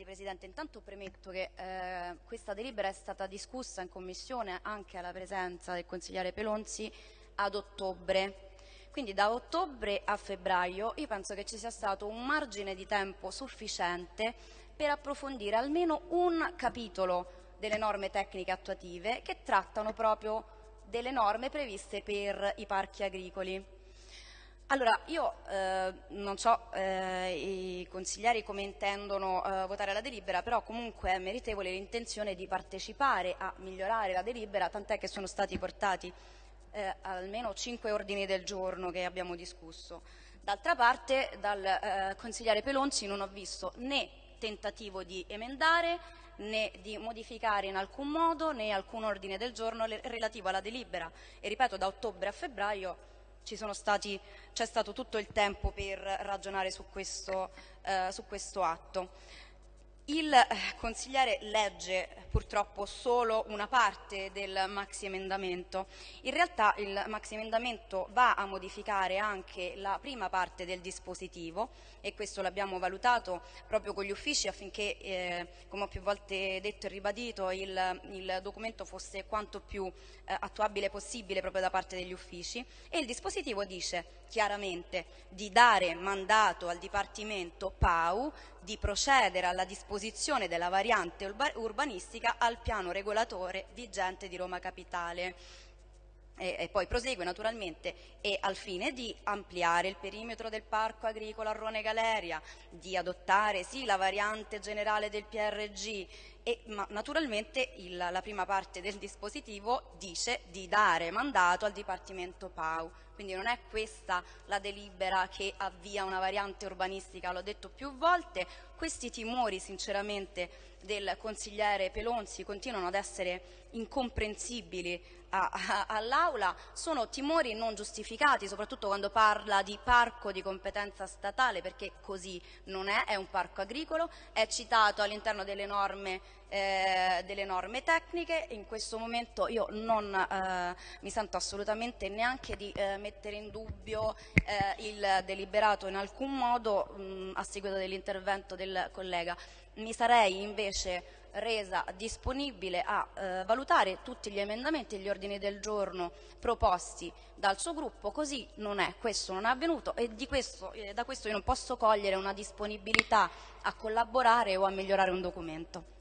Guardi Presidente, intanto premetto che eh, questa delibera è stata discussa in Commissione anche alla presenza del consigliere Pelonzi ad ottobre. Quindi da ottobre a febbraio io penso che ci sia stato un margine di tempo sufficiente per approfondire almeno un capitolo delle norme tecniche attuative che trattano proprio delle norme previste per i parchi agricoli. Allora, io eh, non so eh, i consiglieri come intendono eh, votare la delibera, però comunque è meritevole l'intenzione di partecipare a migliorare la delibera, tant'è che sono stati portati eh, almeno cinque ordini del giorno che abbiamo discusso. D'altra parte dal eh, consigliere Pelonzi non ho visto né tentativo di emendare né di modificare in alcun modo né alcun ordine del giorno relativo alla delibera e ripeto da ottobre a febbraio c'è stato tutto il tempo per ragionare su questo, eh, su questo atto. Il eh, consigliere legge purtroppo solo una parte del maxi emendamento. In realtà il maxi emendamento va a modificare anche la prima parte del dispositivo e questo l'abbiamo valutato proprio con gli uffici affinché, eh, come ho più volte detto e ribadito, il, il documento fosse quanto più eh, attuabile possibile proprio da parte degli uffici e il dispositivo dice chiaramente di dare mandato al Dipartimento PAU di procedere alla disposizione della variante urbanistica al piano regolatore vigente di Roma Capitale. E, e, poi prosegue naturalmente e al fine di ampliare il perimetro del parco agricolo a Rone Galeria, di adottare sì la variante generale del PRG, e, ma naturalmente il, la prima parte del dispositivo dice di dare mandato al Dipartimento PAU. Quindi non è questa la delibera che avvia una variante urbanistica, l'ho detto più volte, questi timori sinceramente del consigliere Pelonzi continuano ad essere incomprensibili all'Aula, sono timori non giustificati, soprattutto quando parla di parco di competenza statale, perché così non è, è un parco agricolo, è citato all'interno delle eh, delle norme tecniche. In questo momento io non eh, mi sento assolutamente neanche di eh, mettere in dubbio eh, il deliberato in alcun modo mh, a seguito dell'intervento del collega. Mi sarei invece resa disponibile a eh, valutare tutti gli emendamenti e gli ordini del giorno proposti dal suo gruppo, così non è, questo non è avvenuto e questo, eh, da questo io non posso cogliere una disponibilità a collaborare o a migliorare un documento.